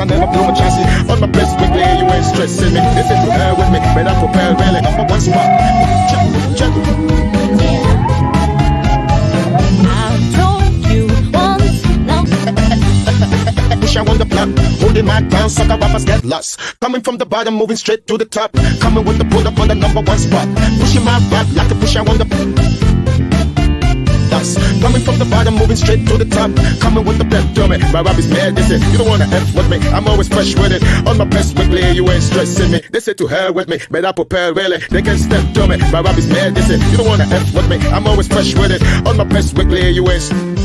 On the best weekly, you ain't stressing me. This is prepare with me, better prepare really. Number one spot. Check, check. I I on the block, holding my ground, sucker rappers get lost. Coming from the bottom, moving straight to the top. Coming with the pull up on the number one spot. Pushing my rap like a push I on the us. Coming from the bottom, moving straight to the top. Coming with the pep to me. My rap is mad, they say, you don't wanna F with me. I'm always fresh with it. On my best weekly, you ain't stressing me. They say to hell with me, but I prepare really. They can step to me. My rap is mad, they say, you don't wanna F with me. I'm always fresh with it. On my best weekly, you ain't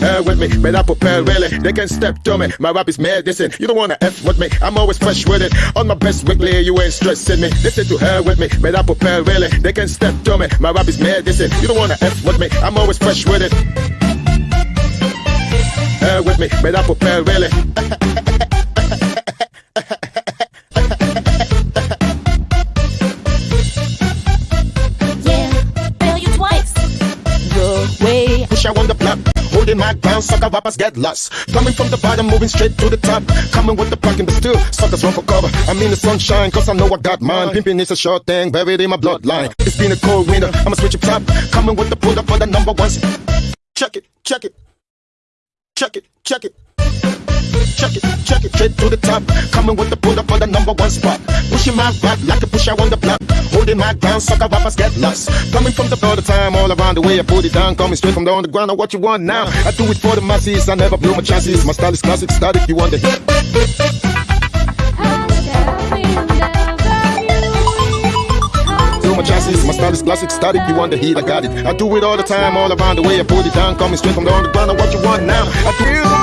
Hell with me, but I prepare really. They can step to me. My rap is medicine. You don't wanna F with me. I'm always fresh with it. On my best weekly, you ain't stressing me. Say to hell with me, but I prepare really. They can step to me. My rap is medicine. You don't wanna F with me. I'm always fresh with it. Hell with me, but I prepare really. Holding my ground, sucker rappers get lost. Coming from the bottom, moving straight to the top. Coming with the parking, but still, suckers run for cover. I'm in the sunshine, cause I know I got mine. Pimping is a short thing, buried in my bloodline. It's been a cold winter, I'ma switch up top. Coming with the pull up for the number one. Check it, check it. Check it, check it. Check it, check it, straight to the top. Coming with the pull up for the number one spot. Pushing my rap like a pusher on the block. Holding my ground, sucker rappers get lost. Coming from the all the time, all around the way. I put it down, coming straight from the underground. Now what you want now? I do it for the masses. I never blew my chances. My style is classic, static. You want the hit? My chances. My style is classic, static. You want the heat? I got it. I do it all the time, all around the way. I put it down, coming straight from the underground. Now what you want now? I do.